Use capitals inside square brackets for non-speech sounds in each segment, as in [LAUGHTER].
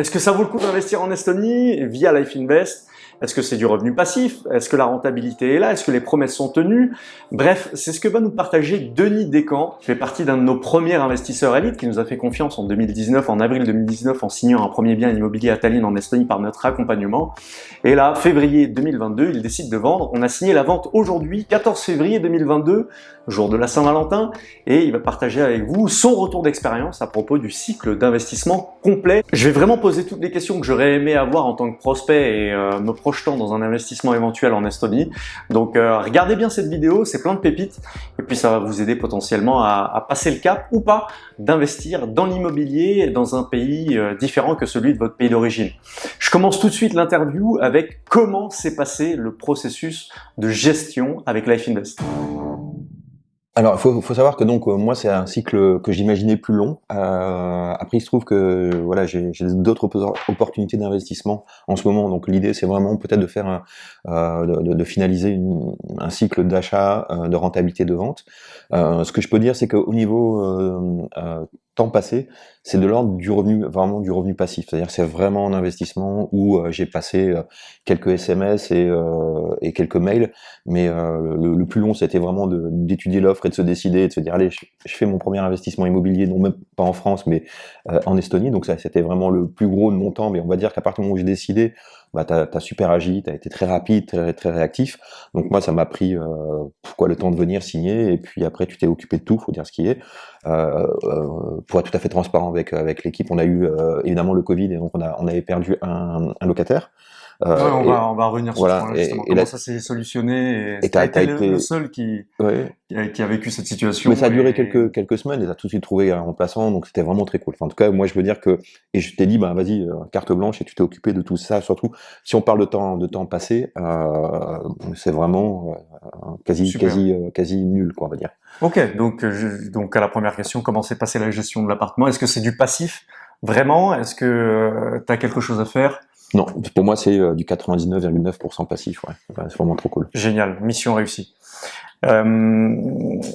Est-ce que ça vaut le coup d'investir en Estonie via Life Invest? Est-ce que c'est du revenu passif? Est-ce que la rentabilité est là? Est-ce que les promesses sont tenues? Bref, c'est ce que va nous partager Denis Descamps, qui fait partie d'un de nos premiers investisseurs élites, qui nous a fait confiance en 2019, en avril 2019, en signant un premier bien immobilier à Tallinn en Estonie par notre accompagnement. Et là, février 2022, il décide de vendre. On a signé la vente aujourd'hui, 14 février 2022, jour de la Saint-Valentin, et il va partager avec vous son retour d'expérience à propos du cycle d'investissement complet. Je vais vraiment poser toutes les questions que j'aurais aimé avoir en tant que prospect et euh, me projetant dans un investissement éventuel en Estonie. Donc euh, regardez bien cette vidéo, c'est plein de pépites et puis ça va vous aider potentiellement à, passer le cap ou pas d'investir dans l'immobilier dans un pays euh, différent que celui de votre pays d'origine. Je commence tout de suite l'interview avec comment s'est passé le processus de gestion avec Life Invest. Alors, il faut, savoir que donc euh, moi, c'est un cycle que j'imaginais plus long. Euh, après, il se trouve que voilà, j'ai d'autres opportunités d'investissement en ce moment. Donc, l'idée, c'est vraiment peut-être de faire euh, de, finaliser un cycle d'achat, de rentabilité, de vente. Ce que je peux dire, c'est qu'au niveau temps passé, c'est de l'ordre du revenu, vraiment du revenu passif. C'est-à-dire c'est vraiment un investissement où euh, j'ai passé euh, quelques SMS et, euh, et, quelques mails, mais le, le, plus long, c'était vraiment d'étudier l'offre et de se décider, de se dire, allez, je, fais mon premier investissement immobilier, non même pas en France, mais en Estonie. Donc ça, c'était vraiment le plus gros de mon temps, mais on va dire qu'à partir du moment où j'ai décidé, bah, tu as, super agi, tu as été très rapide, très, très réactif. Donc moi, ça m'a pris euh, pourquoi le temps de venir signer, et puis après, tu t'es occupé de tout, faut dire ce qui est. Euh, euh, pour être tout à fait transparent avec, avec l'équipe, on a eu euh, évidemment le Covid, et donc on, a, on avait perdu un, un locataire. Euh, on, va, on va revenir sur voilà, ce point Comment ça s'est solutionné et, et as, été le seul qui, qui, a, vécu cette situation. Mais ça a duré quelques, quelques semaines et a tout de suite trouvé un remplaçant, donc c'était vraiment très cool. Enfin, en tout cas, moi je veux dire que, et je t'ai dit, bah vas-y, euh, carte blanche et tu t'es occupé de tout ça, surtout si on parle de temps, de temps passé, euh, c'est vraiment euh, quasi, quasi, quasi nul, quoi, on va dire. Ok, donc, je, donc à la première question, comment s'est passée la gestion de l'appartement? Est-ce que c'est du passif Vraiment? Est-ce que tu as quelque chose à faire? Non, pour moi c'est du 99,9% passif, c'est vraiment trop cool. Génial, mission réussie. Euh,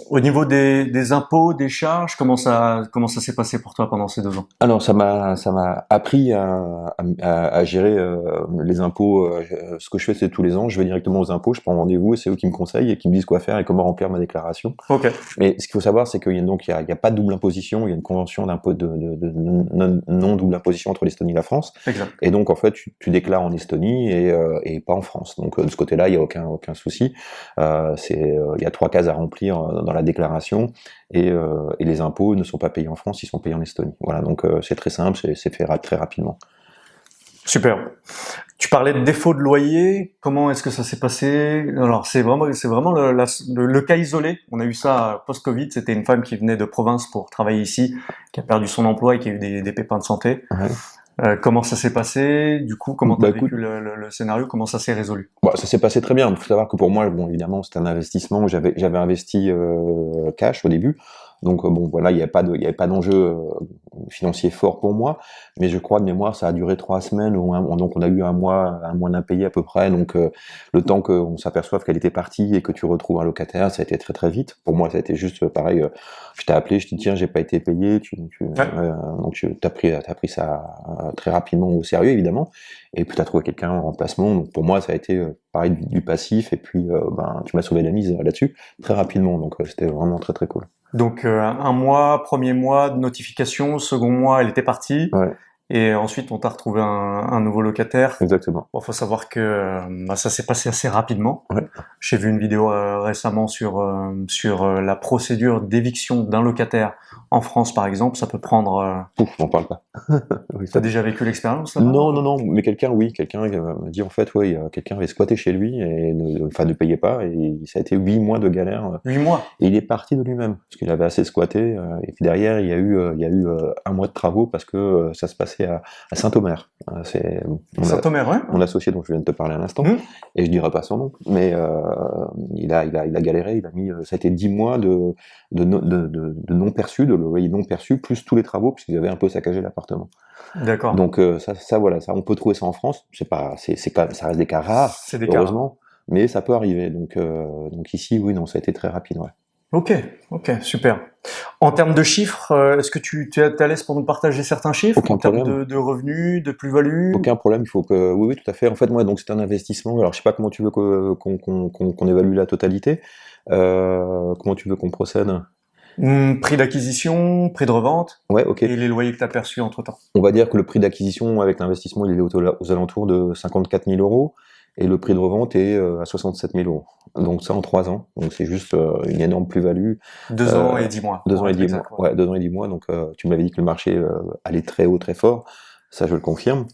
au niveau des, des, impôts, des charges, comment ça comment ça s'est passé pour toi pendant ces deux ans? Alors ça m'a ça m'a appris à, à, à gérer euh, les impôts. Euh, ce que je fais c'est tous les ans, je vais directement aux impôts, je prends rendez-vous et c'est eux qui me conseillent et qui me disent quoi faire et comment remplir ma déclaration. Ok. Mais ce qu'il faut savoir c'est qu'il y a donc il y a, il y a, pas de double imposition, il y a une convention d'impôt de, de, de, non, non, double imposition entre l'Estonie et la France. Exact. Et donc en fait tu, tu déclares en Estonie et, euh, et pas en France. Donc de ce côté-là il y a aucun aucun souci. C'est il y a trois cases à remplir euh, dans la déclaration et, euh, et, les impôts ne sont pas payés en France, ils sont payés en Estonie. Voilà, donc euh, c'est très simple, c'est fait très rapidement. Super. Tu parlais de défaut de loyer. Comment est-ce que ça s'est passé? Alors c'est vraiment, c'est vraiment le, le, cas isolé. On a eu ça post-Covid. C'était une femme qui venait de province pour travailler ici, qui a perdu son emploi et qui a eu des, des pépins de santé. Euh, comment ça s'est passé? Du coup, comment tu as bah, vécu le, le, le, scénario? Comment ça s'est résolu? Bah, Ça s'est passé très bien. Il faut savoir que pour moi, bon, évidemment, c'était un investissement où j'avais investi euh, cash au début. Donc euh, bon, voilà, il n'y avait pas de, il y avait pas d'enjeu euh, financier fort pour moi, mais je crois de mémoire, ça a duré trois semaines, ou donc on a eu un mois, un mois d'impayé à peu près, donc euh, le temps qu'on s'aperçoive qu'elle était partie et que tu retrouves un locataire, ça a été très très vite. Pour moi, ça a été juste pareil. je t'ai appelé, je t'ai dit tiens, j'ai pas été payé, tu, tu donc tu as pris, as pris ça très rapidement au sérieux évidemment, et puis tu as trouvé quelqu'un en remplacement. Donc pour moi, ça a été pareil du, du passif, et puis ben tu m'as sauvé la mise là-dessus très rapidement, donc c'était vraiment très très cool. Donc euh, un mois, premier mois de notification, second mois, elle était partie. Et ensuite, on t'a retrouvé un, un, nouveau locataire. Exactement. Bon, faut savoir que euh, bah, ça s'est passé assez rapidement. Ouais. J'ai vu une vidéo euh, récemment sur euh, sur euh, la procédure d'éviction d'un locataire en France, par exemple. Ça peut prendre. Pouf, on parle pas. [LAUGHS] oui, T'as déjà vécu l'expérience Non, non, non. Mais quelqu'un, oui, quelqu'un m'a dit en fait, oui, quelqu'un avait squatté chez lui et ne, enfin ne payait pas et ça a été huit mois de galère. Huit mois? Et il est parti de lui-même parce qu'il avait assez squatté. et puis derrière, il y a eu il y a eu un mois de travaux parce que ça se passait à, à Saint-Omer. Euh, Saint-Omer, ouais. Mon associé dont je viens de te parler à l'instant, mmh. et je dirai pas son nom, mais euh, il, a, il, a, il a galéré, il a mis, ça a été 10 mois de, de, de, de, non perçu, de loyer non perçu, plus tous les travaux, puisqu'ils avaient un peu saccagé l'appartement. D'accord. Donc euh, ça, ça, voilà, ça, on peut trouver ça en France, c'est pas, c'est, ça reste des cas rares, des heureusement, cas. mais ça peut arriver. Donc, euh, donc ici, oui, non, ça a été très rapide, ouais. Ok, ok, super. En termes de chiffres, euh, est-ce que tu, es à l'aise pour nous partager certains chiffres Aucun en termes de, de revenus, de plus-value? Aucun problème, il faut que... Oui, oui, tout à fait. En fait, moi, donc c'est un investissement. Alors, je sais pas comment tu veux qu'on évalue la totalité. Euh, comment tu veux qu'on procède? Hmm, Prix d'acquisition, prix de revente Ouais, ok. et les loyers que tu as perçus entre-temps. On va dire que le prix d'acquisition avec l'investissement, il est aux alentours de 54 000 euros et le prix de revente est euh, à 67 000 euros. Donc ça en trois ans. Donc c'est juste euh, une énorme plus-value. Deux Euh, ans et dix mois. Deux ans et dix mois. Ouais, deux ans et dix mois. Donc euh, tu m'avais dit que le marché euh, allait très haut, très fort. Ça, je le confirme.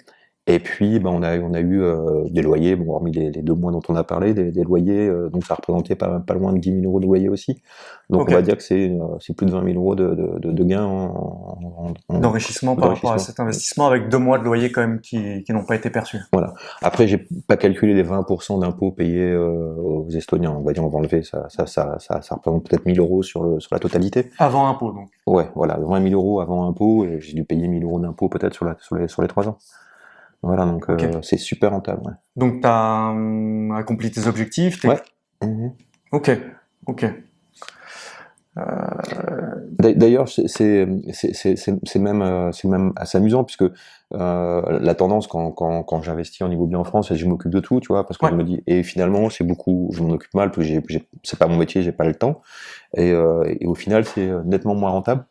Et puis, ben, on a, on a eu euh, des loyers, bon, hormis les, les deux mois dont on a parlé, des, des loyers, euh, donc ça représentait pas, pas loin de 10 000 euros de loyer aussi. Donc Ok. on va dire que c'est euh, plus de 20 000 euros de, de, de, de gains en, en- en- D'enrichissement par rapport à cet investissement avec deux mois de loyer quand même qui, qui n'ont pas été perçus. Après, j'ai pas calculé les 20% d'impôts payés euh, aux Estoniens. On va dire, on va enlever, ça, ça, ça, ça, ça représente peut-être 1000 euros sur, le, sur la totalité. Avant impôt donc. Ouais, voilà, 20 000 euros avant impôt, et j'ai dû payer 1000 euros d'impôts peut-être sur, la, sur, les, sur les 3 ans. Voilà, donc euh, c'est super rentable. Ouais. Donc tu as accompli tes objectifs. Ouais. Mhm. Ok, ok. D'a- D'ailleurs, c'est- même, euh, même assez amusant puisque euh, la tendance quand, quand, quand j'investis en immobilier en France, c'est que je m'occupe de tout, tu vois, parce que Ouais. je me dis et finalement c'est beaucoup, je m'en occupe mal c'est pas mon métier, j'ai pas le temps et, euh, et au final c'est nettement moins rentable.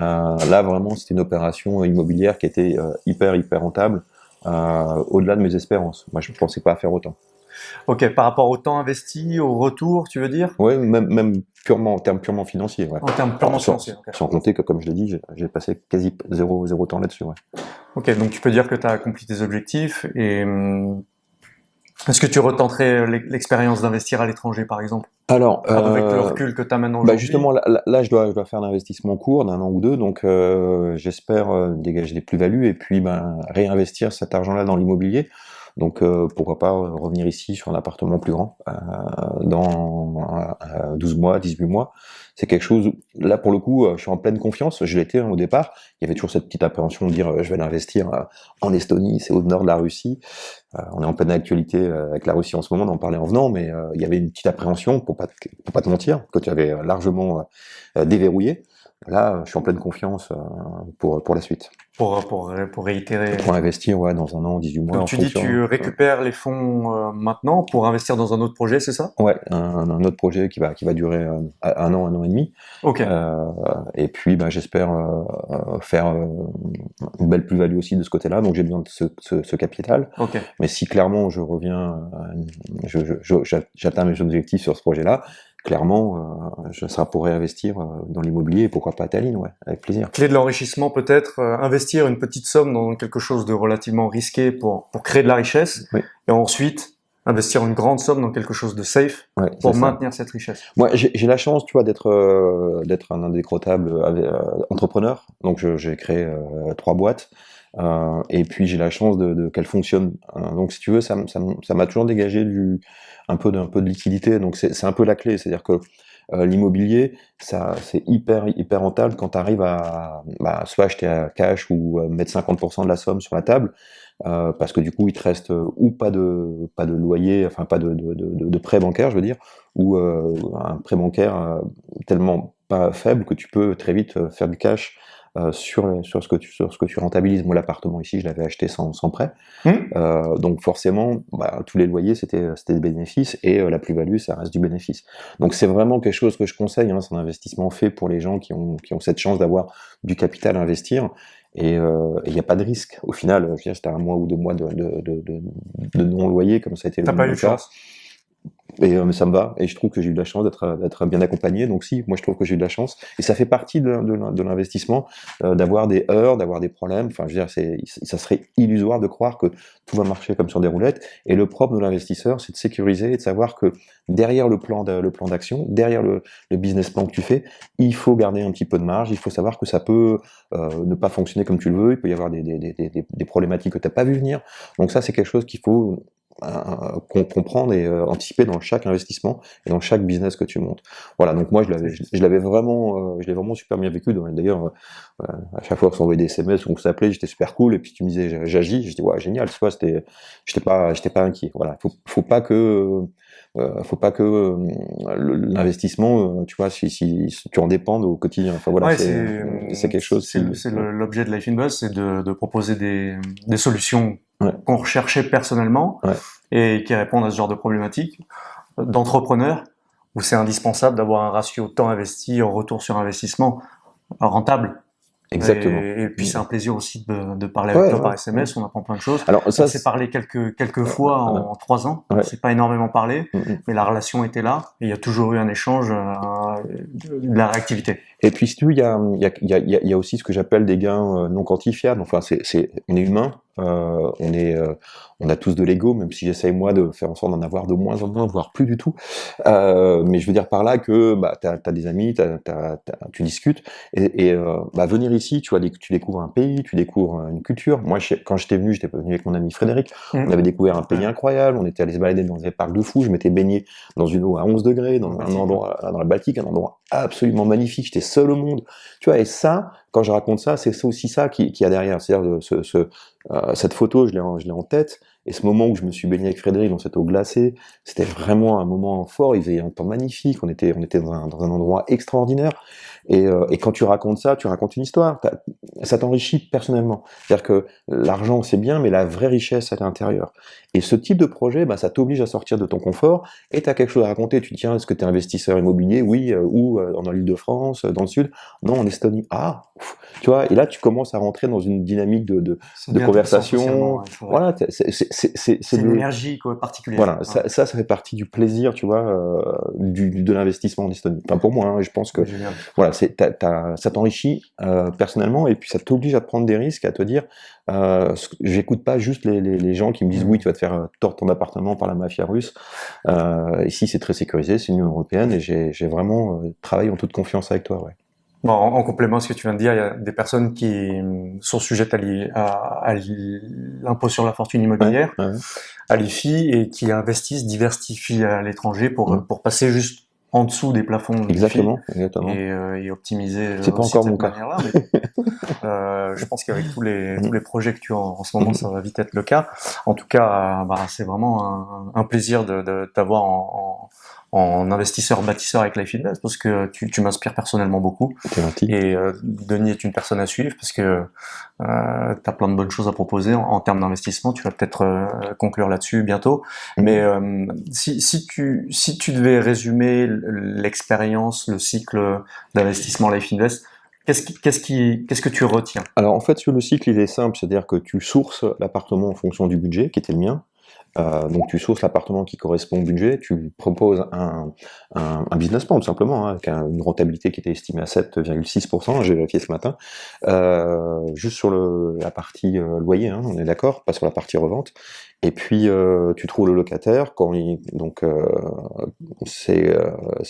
Euh, là vraiment c'était une opération immobilière qui était euh, hyper hyper rentable euh, au-delà de mes espérances. Moi je pensais pas faire autant. Ok, par rapport au temps investi, au retour, tu veux dire? Ouais, même, même purement en termes purement financiers. Ouais. En termes purement financiers. ok. sans compter que, comme je l'ai dit, j'ai- passé quasi zéro, zéro temps là-dessus. Ouais. Ok, donc tu peux dire que tu as accompli tes objectifs et hum, est-ce que tu retenterais l'ex- l'expérience d'investir à l'étranger par exemple? Alors, avec le euh, recul que tu as maintenant bah justement, là, je, dois, je dois faire un investissement court d'un an ou deux, donc euh, j'espère euh, dégager des plus-values et puis ben, réinvestir cet argent-là dans l'immobilier. Donc euh, pourquoi pas revenir ici sur un appartement plus grand euh, dans euh, 12 mois, 18 mois. C'est quelque chose, là pour le coup, euh, je suis en pleine confiance, je l'étais hein, au départ, il y avait toujours cette petite appréhension de dire euh, je vais l'investir euh, en Estonie, c'est au nord de la Russie. On est en pleine actualité avec la Russie en ce moment, on en parlait en venant, mais il y avait une petite appréhension, pour pas, pas te mentir, que tu avais largement déverrouillé. Là, je suis en pleine confiance euh, pour, pour la suite. pour, pour, pour réitérer Pour investir ouais, dans un an, 18 mois. Donc tu dis tu récupères les fonds euh, maintenant pour investir dans un autre projet, c'est ça? Ouais, un, un autre projet qui va, qui va durer euh, un an, un an et demi. Ok, Euh, et puis, ben, j'espère faire une belle plus-value aussi de ce côté-là. Donc, j'ai besoin de ce, ce, ce capital. ok. Mais si clairement je reviens, je, je- je- j'a- j'atteins mes objectifs sur ce projet-là, clairement, euh, je serai pour réinvestir euh, dans l'immobilier pourquoi pas à Tallinn, ouais, avec plaisir. Clé de l'enrichissement peut-être, euh, investir une petite somme dans quelque chose de relativement risqué pour, pour créer de la richesse, Oui. et ensuite investir une grande somme dans quelque chose de safe Ouais, pour ça. maintenir cette richesse. Moi, j'ai la chance, tu vois, d'être euh, d'être un indécrottable euh, entrepreneur. Donc, j'ai créé euh, trois boîtes. Euh, et puis, j'ai la chance de, de qu'elles fonctionnent. Euh, donc, si tu veux, ça m- ça m'a toujours dégagé du un peu d'un peu de liquidité. Donc, c'est un peu la clé. C'est-à-dire que euh, l'immobilier, c'est hyper hyper rentable quand tu arrives à bah, soit acheter à cash ou euh, mettre 50% de la somme sur la table. parce que du coup, il te reste ou pas de pas de loyer, enfin pas de, de, de, de- de prêt bancaire, je veux dire, ou un prêt bancaire tellement pas faible que tu peux très vite faire du cash euh, sur, sur, ce que tu, sur ce que tu rentabilises. Moi, l'appartement ici, je l'avais acheté sans, sans prêt. Hmm. Euh, donc forcément, bah, tous les loyers, c'était c'était des bénéfices et euh, la plus-value, ça reste du bénéfice. Donc c'est vraiment quelque chose que je conseille. Hein, c'est un investissement fait pour les gens qui ont, qui ont cette chance d'avoir du capital à investir. Et euh, il n'y a pas de risque. Au final, c'était un mois ou deux mois de, de, de, de, non-loyer, comme ça a été le T'as pas eu de chance. Et euh, ça me va, et je trouve que j'ai eu de la chance d'être d'être bien accompagné. Donc si, moi je trouve que j'ai eu de la chance, et ça fait partie de, l'investissement, euh, d'avoir des heures, d'avoir des problèmes. Enfin, je veux dire, ça serait illusoire de croire que tout va marcher comme sur des roulettes. Et le propre de l'investisseur, c'est de sécuriser et de savoir que derrière le plan, d'action, derrière le, business plan que tu fais, il faut garder un petit peu de marge. Il faut savoir que ça peut euh, ne pas fonctionner comme tu le veux. Il peut y avoir des, des, des, des problématiques que tu n'as pas vu venir. Donc ça, c'est quelque chose qu'il faut comprendre et anticiper dans chaque investissement et dans chaque business que tu montes. Voilà, donc moi je l'avais, je, l'avais vraiment, je l'ai vraiment super bien vécu. D'ailleurs, à chaque fois qu'on s'envoyait des SMS ou qu'on s'appelait, j'étais super cool. Et puis tu me disais j'agis, j'étais ouais génial. Tu vois, c'était, j'étais pas, j'étais pas inquiet. Voilà, faut, faut pas que euh, faut pas que euh, l'investissement, euh, tu vois, si, si, tu en dépendes au quotidien. Enfin voilà, c'est quelque chose. C'est l'objet de Life in Buzz, c'est de, de, proposer des, des solutions qu'on recherchait personnellement et qui répondent à ce genre de problématiques d'entrepreneurs où c'est indispensable d'avoir un ratio temps investi en retour sur investissement rentable. Exactement. Et, puis c'est un plaisir aussi de, de parler avec toi par SMS, on apprend plein de choses. Alors ça, s'est parlé quelques quelques fois en, trois ans. C'est pas énormément parlé, mm, mm. mais la relation était là et il y a toujours eu un échange, euh, de la réactivité. Et puis il y a il y a, y a, y a aussi ce que j'appelle des gains euh, non quantifiables. Enfin c'est c'est on est humain, euh, on est, euh, on a tous de l'ego, même si j'essaye moi de faire en sorte d'en avoir de moins en moins, voire plus du tout. Euh, mais je veux dire par là que bah, tu as, des amis, tu discutes, et, et bah, venir ici, tu vois, tu découvres un pays, tu découvres une culture. Moi, quand j'étais venu, j'étais venu avec mon ami Frédéric, mmh. on avait découvert un pays incroyable, on était allé se balader dans des parcs de fous, je m'étais baigné dans une eau à 11 degrés, dans un endroit, dans la Baltique, un endroit absolument magnifique, j'étais seul au monde. Tu vois, et ça, quand je raconte ça, c'est aussi ça qui, qui a derrière, c'est-à-dire ce, ce, euh, cette photo, je l'ai en, tête, et ce moment où je me suis baigné avec Frédéric dans cette eau glacée, c'était vraiment un moment fort, il faisait un temps magnifique, on était, on était dans un, dans un endroit extraordinaire, et, euh, et, quand tu racontes ça, tu racontes une histoire, ça t'enrichit personnellement. C'est-à-dire que l'argent c'est bien, mais la vraie richesse c'est à l'intérieur. Et ce type de projet, bah, ça t'oblige à sortir de ton confort, et tu as quelque chose à raconter, tu te dis, est-ce que tu es investisseur immobilier? Oui, euh, ou euh, dans l'île de France, dans le sud? Non, en Estonie. Ah, tu vois, et là tu commences à rentrer dans une dynamique de, de, de conversation. voilà, c'est une énergie particulière. Voilà, ça, ça, ça, fait partie du plaisir, tu vois, euh, du, de l'investissement en Estonie. Enfin, pour moi, hein, je pense que voilà, c'est ça t'enrichit euh, personnellement et puis ça t'oblige à prendre des risques, à te dire, euh, j'écoute pas juste les, les, les, gens qui me disent mmh. oui, tu vas te faire tordre ton appartement par la mafia russe. Euh, ici, c'est très sécurisé, c'est l'Union européenne et j'ai vraiment travaillé en toute confiance avec toi. Ouais. Bon, en, complément à ce que tu viens de dire, il y a des personnes qui sont sujettes à, l'impôt sur la fortune immobilière, à l'IFI, et qui investissent, diversifient à l'étranger pour, pour passer juste en dessous des plafonds exactement, exactement. Et, euh, et optimiser c'est pas encore mon cas. mais, [LAUGHS] euh, je pense qu'avec tous les tous les projets que tu as en, ce moment ça va vite être le cas. En tout cas euh, bah, c'est vraiment un, un, plaisir de, de t'avoir en, en investisseur bâtisseur avec Life Invest parce que tu, tu m'inspires personnellement beaucoup. Et euh, Denis est une personne à suivre parce que euh, tu as plein de bonnes choses à proposer en, termes d'investissement. Tu vas peut-être euh, conclure là-dessus bientôt. Mm-hmm. Mais euh, si, si, tu, si tu devais résumer l'expérience, le cycle d'investissement Life Invest, Qu'est-ce qui, qu'est-ce qui, qu'est-ce que tu retiens? Alors en fait, sur le cycle, il est simple, c'est-à-dire que tu sources l'appartement en fonction du budget, qui était le mien, euh, donc tu sources l'appartement qui correspond au budget, tu proposes un, business plan tout simplement, hein, avec une rentabilité qui était estimée à 7,6%, j'ai vérifié ce matin, euh, juste sur la partie euh, loyer, hein, on est d'accord, pas sur la partie revente, et puis tu trouves le locataire, quand il, donc c'est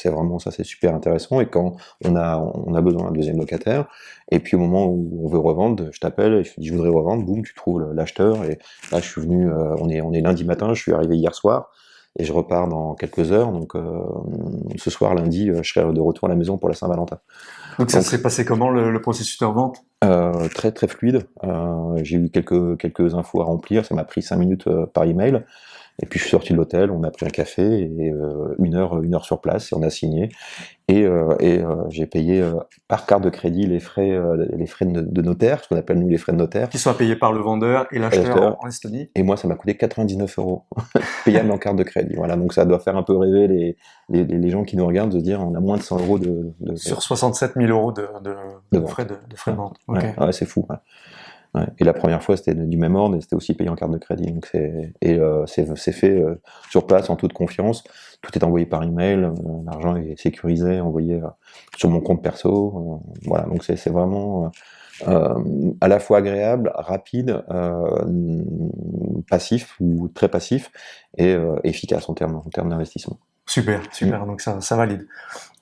vraiment ça, c'est super intéressant, et quand on a, besoin d'un deuxième locataire, et puis au moment où on veut revendre, je t'appelle je te dis je voudrais revendre, boum, tu trouves l'acheteur, et là je suis venu, on est lundi matin, je suis arrivé hier soir, et je repars dans quelques heures. Donc euh, ce soir, lundi, euh, je serai de retour à la maison pour la Saint-Valentin. Donc ça s'est passé comment le, processus de revente? Euh, Très très fluide. Euh, J'ai eu quelques quelques infos à remplir. Ça m'a pris cinq minutes par email. Et puis je suis sorti de l'hôtel, on a pris un café et euh, une heure, une heure sur place et on a signé. Et, euh, et euh, j'ai payé par carte de crédit les frais, les frais de, notaire, ce qu'on appelle nous les frais de notaire. Qui sont payés par le vendeur et l'acheteur en Estonie. Et moi, ça m'a coûté 99 euros [LAUGHS] payable en carte de crédit. Voilà, donc ça doit faire un peu rêver les, les, les, gens qui nous regardent de se dire on a moins de 100 euros de, de sur 67 000 euros de, de, frais de, frais de vente. Okay. Ouais, c'est fou. Ouais. Ouais. Et la première fois, c'était du même ordre et c'était aussi payé en carte de crédit. Donc c'est et euh, c'est fait euh, sur place en toute confiance. Tout est envoyé par email, euh, l'argent est sécurisé, envoyé euh, sur mon compte perso. Euh, voilà, donc c'est vraiment à la fois agréable, rapide, passif ou très passif et efficace en termes en termes d'investissement. Super, super. Donc ça, ça valide.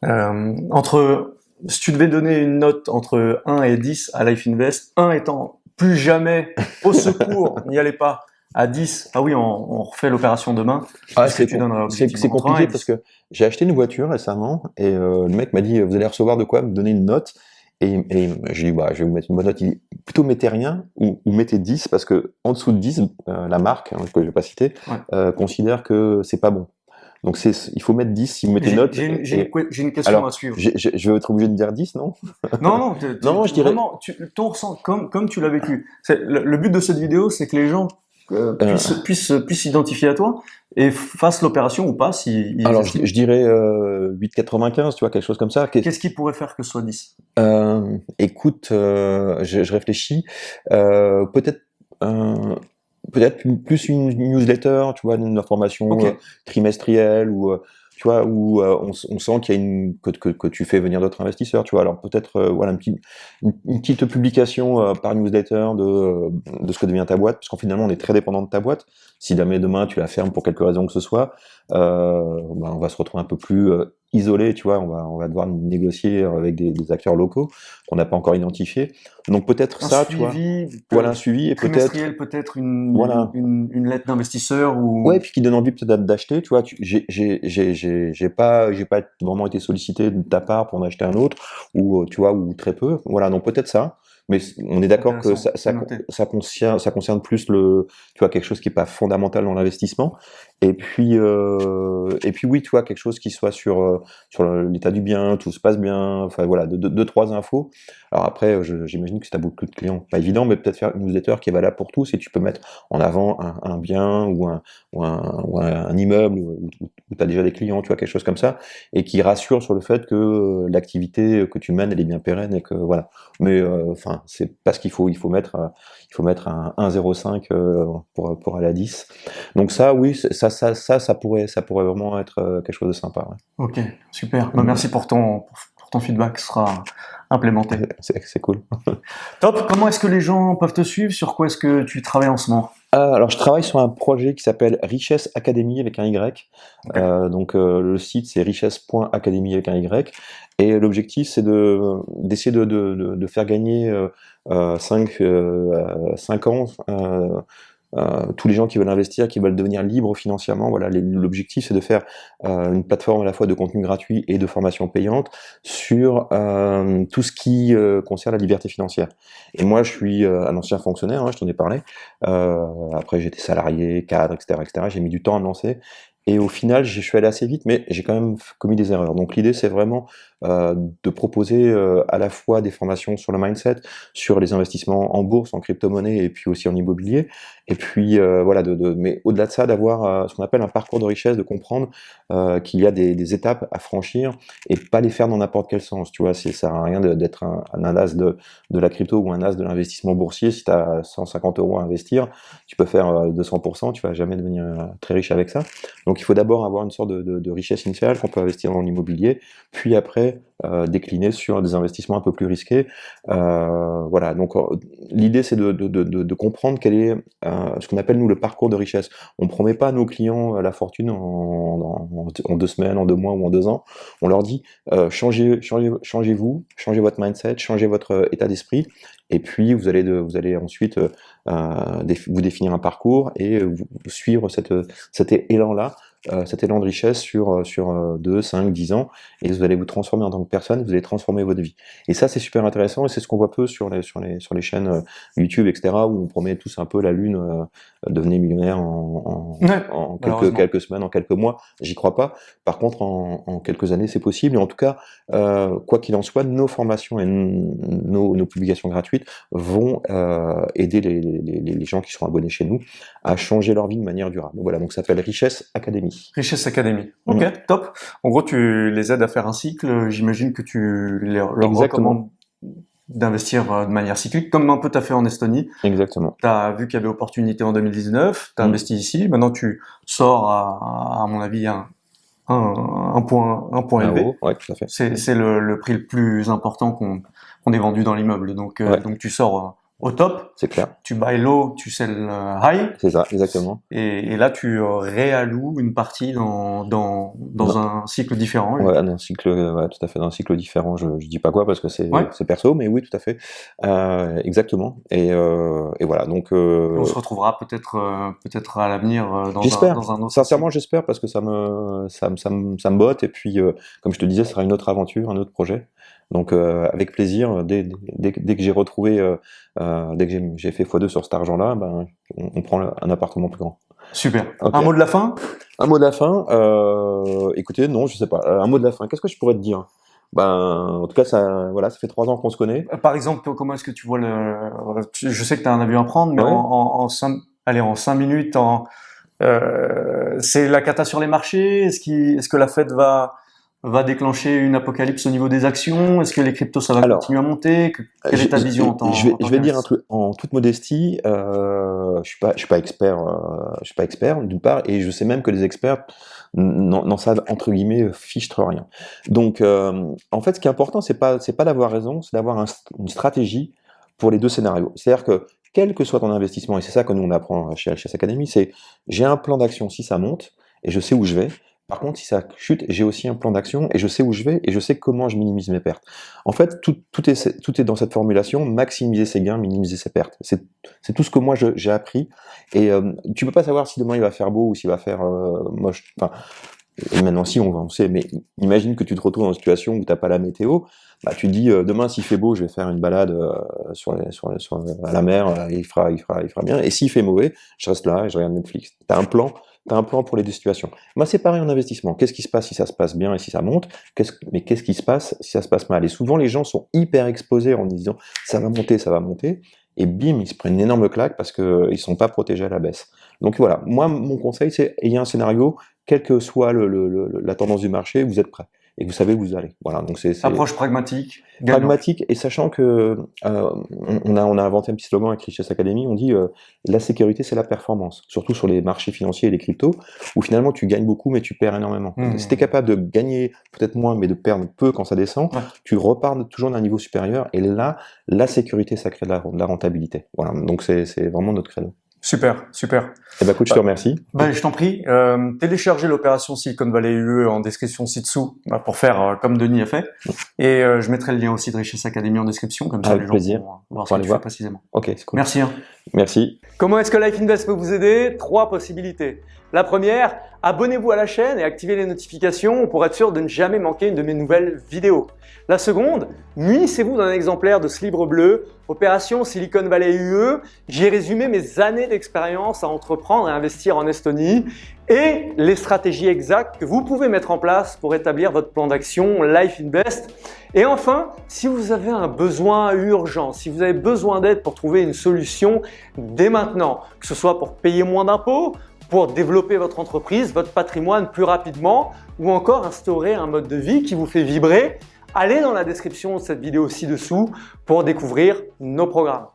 entre si tu devais donner une note entre 1 et 10 à Life Invest, 1 étant plus jamais au secours, [LAUGHS] n'y allez pas. à 10, ah oui, on, on refait l'opération demain. Ah, c'est compliqué 20 et parce que j'ai acheté une voiture récemment et euh, le mec m'a dit vous allez recevoir de quoi me donner une note? Et, et j'ai dit bah je vais vous mettre une bonne note. Il dit plutôt mettez rien ou, ou mettez 10 parce que en dessous de 10 euh, la marque hein, que je vais pas citer Ouais. euh, considère que c'est pas bon. Donc c'est il faut mettre 10 si vous mettez note. j'ai une, et- une question Alors, à suivre. je vais être obligé de dire 10 non? Non, non, tu- [LAUGHS] Non, je dirais- Vraiment, tu, ton ressent, comme, comme tu l'as vécu. Le, le but de cette vidéo, c'est que les gens euh, Euh. puissent, puissent, puissent s'identifier à toi et fassent l'opération ou pas si ils Alors je, je dirais euh, 8,95 tu vois quelque chose comme ça. Qu'est- Qu'est-ce qui pourrait faire que ce soit 10 Euh, écoute, euh, je, je réfléchis. Euh, peut-être, euh, peut-être plus une newsletter, tu vois, une information euh, trimestrielle ou euh, tu vois où euh, on, on sent qu'il y a une que, que, que tu fais venir d'autres investisseurs, tu vois. Alors peut-être euh, voilà une petite une, une petite publication euh, par newsletter de de ce que devient ta boîte, parce qu'en finalement on est très dépendant de ta boîte. Si jamais demain tu la fermes pour quelque raison que ce soit, euh, ben, on va se retrouver un peu plus euh, isolé, tu vois. On va on va devoir négocier avec des, des acteurs locaux qu'on n'a pas encore identifiés. Donc peut-être ça, tu vois. Voilà un suivi et peut-être peut-être une, Voilà. une, une lettre d'investisseur ou. Ouais, puis qui donne envie peut-être d'acheter, tu vois. J'ai, j'ai, j'ai, j'ai, j'ai pas, j'ai pas vraiment été sollicité de ta part pour en acheter un autre, ou euh, tu vois, ou très peu. Voilà, donc peut-être ça. Mais on est d'accord que ça, ça, concerne, ça concerne plus le, tu vois, quelque chose qui est pas fondamental dans l'investissement. Et puis, euh, et puis oui, tu vois, quelque chose qui soit sur, euh, sur l'état du bien, tout se passe bien. Enfin voilà, deux, trois infos. Alors après, je- j'imagine que si tu as beaucoup de clients, pas évident, mais peut-être faire une newsletter qui est valable pour tous et tu peux mettre en avant un, bien ou un, ou un, immeuble où, où tu as déjà des clients, tu vois, quelque chose comme ça, et qui rassure sur le fait que euh, l'activité que tu mènes, elle est bien pérenne et que voilà. Mais euh, enfin, c'est parce qu'il faut, il faut mettre, euh, il faut mettre un 1,05 euh, pour, pour aller à 10. Donc ça, oui, ça, ça, ça, ça pourrait, ça pourrait vraiment être euh, quelque chose de sympa. ouais. Ok, super. Bah, merci pour ton, pour, pour ton feedback, ce sera implémenté. [LAUGHS] C'est cool. [LAUGHS] Top. Comment est-ce que les gens peuvent te suivre? Sur quoi est-ce que tu travailles en ce moment? Ah, alors, je travaille sur un projet qui s'appelle Richesse Academy avec un Y. Euh, donc, euh, le site, c'est richesse.academy avec un Y. Et l'objectif, c'est de d'essayer de, de, de, de faire gagner euh, euh, 5, euh, 5 ans euh, tous les gens qui veulent investir, qui veulent devenir libres financièrement. Voilà, l'objectif, c'est de faire euh, une plateforme à la fois de contenu gratuit et de formation payante sur euh, tout ce qui euh, concerne la liberté financière. Et moi, je suis euh, un ancien fonctionnaire, hein, je t'en ai parlé. Euh, après, j'étais salarié, cadre, etc., etc. J'ai mis du temps à me lancer. Et au final, je suis allé assez vite, mais j'ai quand même commis des erreurs. Donc l'idée, c'est vraiment euh, de proposer euh, à la fois des formations sur le mindset, sur les investissements en bourse, en crypto-monnaie et puis aussi en immobilier. Et puis euh, voilà, mais au-delà de ça, d'avoir ce qu'on appelle un parcours de richesse, de comprendre qu'il y a des, étapes à franchir et pas les faire dans n'importe quel sens. Tu vois, ça sert à rien d'être un, as de, de la crypto ou un as de l'investissement boursier. Si tu as 150 euros à investir, tu peux faire euh, 200%, tu vas jamais devenir très riche avec ça. Donc il faut d'abord avoir une sorte de, de- de richesse initiale qu'on peut investir dans l'immobilier, puis après euh, décliner sur des investissements un peu plus risqués. Euh, voilà, donc euh, l'idée c'est de, comprendre quel est ce qu'on appelle nous le parcours de richesse. On promet pas à nos clients la fortune en, deux semaines, en deux mois ou en deux ans. On leur dit changez, changez, changez-vous, changez votre mindset, changez votre état d'esprit, et puis vous allez, ensuite vous définir un parcours et vous, suivre cet élan-là, cet élan de richesse sur, euh, sur euh, 2, 5, 10 ans, et vous allez vous transformer en tant que personne, vous allez transformer votre vie. Et ça, c'est super intéressant, et c'est ce qu'on voit peu sur les, sur les, sur les chaînes euh, YouTube, etc., où on promet tous un peu la lune, euh, devenez millionnaire en, en, Ouais, en quelques, quelques semaines, en quelques mois. J'y crois pas. Par contre, en, en quelques années, c'est possible. Et en tout cas, euh, quoi qu'il en soit, nos formations et nos, nos publications gratuites vont euh, aider les, les, gens qui sont abonnés chez nous à changer leur vie de manière durable. Voilà, donc ça s'appelle Richesse Academy. Richesse Academy. Ok, Mm. top. En gros, tu les aides à faire un cycle. J'imagine que tu leur, leur recommandes d'investir euh, de manière cyclique, comme un peu tu as fait en Estonie. Exactement. Tu as vu qu'il y avait opportunité en 2019, tu as investi ici. Maintenant, tu sors à, à mon avis, un, un, un point, un point élevé. ouais, tout à fait. C'est le, le prix le plus important qu'on qu'on ait vendu dans l'immeuble. Donc, euh, donc tu sors au top. C'est clair. Tu buy low, tu sell euh, high. C'est ça, exactement. Et, et, là, tu réalloues une partie dans, dans, dans un cycle différent. Ouais, dans un cycle, ouais, tout à fait, dans un cycle différent. Je, je dis pas quoi parce que c'est perso, mais oui, tout à fait. Euh, exactement. Et, euh, et voilà, donc... Euh, on se retrouvera peut-être euh, peut-être à l'avenir dans, un, dans un autre... Sincèrement, j'espère parce que ça me, ça, ça, me, ça me botte. Et puis, comme je te disais, ce sera une autre aventure, un autre projet. Donc euh, avec plaisir, dès, dès, dès que j'ai retrouvé, euh, euh, dès que j'ai fait x2 sur cet argent-là, ben, on, on, prend un appartement plus grand. Super. Okay. Un mot de la fin? Un mot de la fin euh, Écoutez, non, je sais pas. Un mot de la fin, qu'est-ce que je pourrais te dire? Ben, en tout cas, ça, voilà, ça fait trois ans qu'on se connaît. Par exemple, comment est-ce que tu vois le... Je sais que tu as un avion à prendre, mais ouais. en, en, en, cinq... Allez, en cinq minutes, en... Euh, c'est la cata sur les marchés? Est-ce est que la Fed va va déclencher une apocalypse au niveau des actions? Est-ce que les cryptos, ça va Alors, continuer à monter? Quelle est ta vision en tant Je vais, en je vais dire un truc en toute modestie. Euh, je suis pas, je suis pas expert. Euh, je suis pas expert d'une part, et je sais même que les experts n'en savent entre guillemets fichtre rien. Donc, euh, en fait, ce qui est important, c'est pas, c'est pas d'avoir raison, c'est d'avoir un, une stratégie pour les deux scénarios. C'est-à-dire que quel que soit ton investissement, et c'est ça que nous on apprend chez HS Academy, c'est j'ai un plan d'action si ça monte et je sais où je vais. Par contre, si ça chute, j'ai aussi un plan d'action et je sais où je vais et je sais comment je minimise mes pertes. En fait, tout, est, dans cette formulation, maximiser ses gains, minimiser ses pertes. C'est tout ce que moi j'ai appris. Et euh, tu peux pas savoir si demain il va faire beau ou s'il va faire euh, moche. Enfin, maintenant si, on, on sait, mais imagine que tu te retrouves dans une situation où tu n'as pas la météo, bah, tu te dis euh, demain s'il fait beau, je vais faire une balade euh, sur, à la mer, euh, il, fera, il, fera, il fera bien. Et s'il fait mauvais, je reste là et je regarde Netflix. Tu as un plan tu as un plan pour les deux situations. Moi, c'est pareil en investissement. Qu'est-ce qui se passe si ça se passe bien et si ça monte? Mais qu'est-ce qui se passe si ça se passe mal? Et souvent, les gens sont hyper exposés en disant ça va monter, ça va monter. Et bim, ils se prennent une énorme claque parce qu'ils ne sont pas protégés à la baisse. Donc voilà, moi, mon conseil, c'est ayez un scénario, quelle que soit la tendance du marché, vous êtes prêt et vous savez où vous allez. Voilà, donc c'est approche pragmatique. Pragmatique et sachant que euh, on a on a inventé un petit slogan avec Richesse Academy, on dit euh, la sécurité c'est la performance, surtout sur les marchés financiers et les cryptos où finalement tu gagnes beaucoup mais tu perds énormément. Mmh. Si tu es capable de gagner peut-être moins mais de perdre peu quand ça descend, ouais. tu repars toujours d'un niveau supérieur et là la sécurité ça crée de la, de la rentabilité. Voilà, donc c'est vraiment notre credo. Super, super. Eh ben, écoute, je te remercie. Ben, je t'en prie. Euh, téléchargez l'opération Silicon Valley UE en description ci-dessous bah, pour faire euh, comme Denis a fait. Et euh, je mettrai le lien aussi de Richesse Academy en description, comme ça Avec les gens plaisir. pourront voir ce que tu fais précisément. Ok, c'est cool. Merci. Hein. Merci. Comment est-ce que Life Invest peut vous aider? Trois possibilités. La première, abonnez-vous à la chaîne et activez les notifications pour être sûr de ne jamais manquer une de mes nouvelles vidéos. La seconde, munissez-vous d'un exemplaire de ce livre bleu, Opération Silicon Valley UE. J'y ai résumé mes années d'expérience à entreprendre et investir en Estonie et les stratégies exactes que vous pouvez mettre en place pour établir votre plan d'action Life Invest. Et enfin, si vous avez un besoin urgent, si vous avez besoin d'aide pour trouver une solution dès maintenant, que ce soit pour payer moins d'impôts, pour développer votre entreprise, votre patrimoine plus rapidement ou encore instaurer un mode de vie qui vous fait vibrer, allez dans la description de cette vidéo ci-dessous pour découvrir nos programmes.